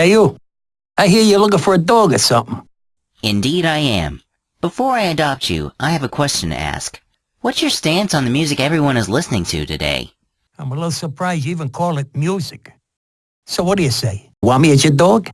Hey, you. I hear you're looking for a dog or something. Indeed I am. Before I adopt you, I have a question to ask. What's your stance on the music everyone is listening to today? I'm a little surprised you even call it music. So what do you say? Want me as your dog?